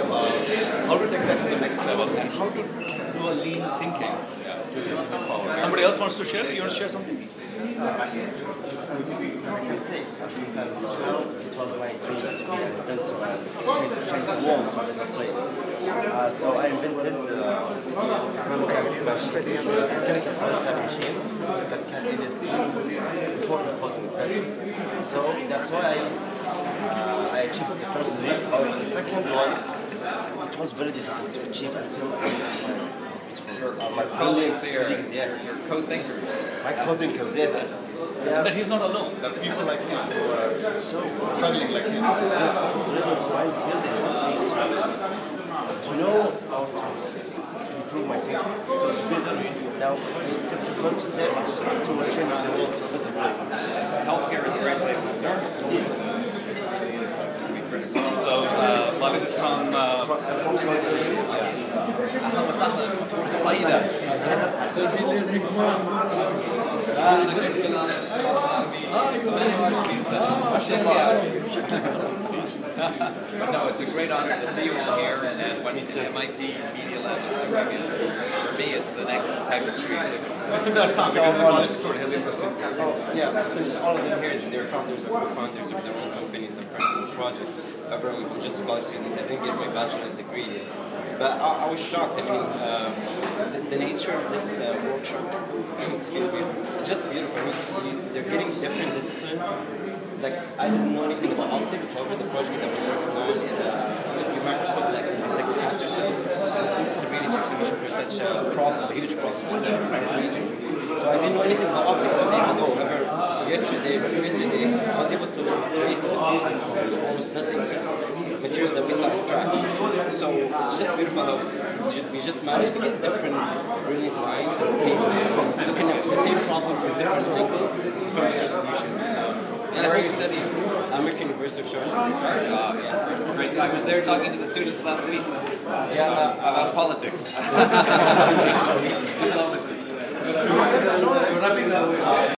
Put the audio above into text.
about how to take that to the next level and how to do a lean thinking to forward. Somebody else wants to share? You want to share something? Like I say, since I'm child, it was my dream to be an inventor and change, change the a better place. Uh, so I invented uh, quantum machine, mechanical that can edit before proposing questions. So that's why I, uh, I achieved the first dream. However, the second one, it was very difficult to achieve until Your, uh, my colleagues colleagues, here, colleagues, yeah. your co-thinkers. my co-thinkers, yeah. And that he's not alone. There are people like him who are struggling like him. to know how to improve my thinking. So together now we step the first step from uh, But no, it's a great honor to see you all here, and what MIT Media Lab is doing is, for me, it's the next type of creativity. Listen to that sound because the knowledge story has interesting. Yeah, since all of them here, they're founders or co-founders of their own companies and personal projects. However, I'm just a college student. I didn't get my bachelor's degree yet. But I, I was shocked. I mean, um, the, the nature of this uh, workshop, excuse me, it's just beautiful. I mean, you, they're getting different disciplines. Like, I didn't know anything about optics. However, the project that we're working on is a, is a microscope that can detect cancer cells. It's, it's a really cheap solution for such a problem, a huge problem in the region. So I didn't know anything about optics two days ago. However, yesterday, yesterday, I was able to create almost nothing, just material that we is trash. So it's just beautiful how we just managed to get different brilliant minds at the same looking at the same problem from different angles, from better solutions. So, yeah, Where are you studying? American University of Sharjah. Uh, yeah. Great. I was there talking to the students last week Yeah, uh, about politics. Diplomacy. So, wrapping up,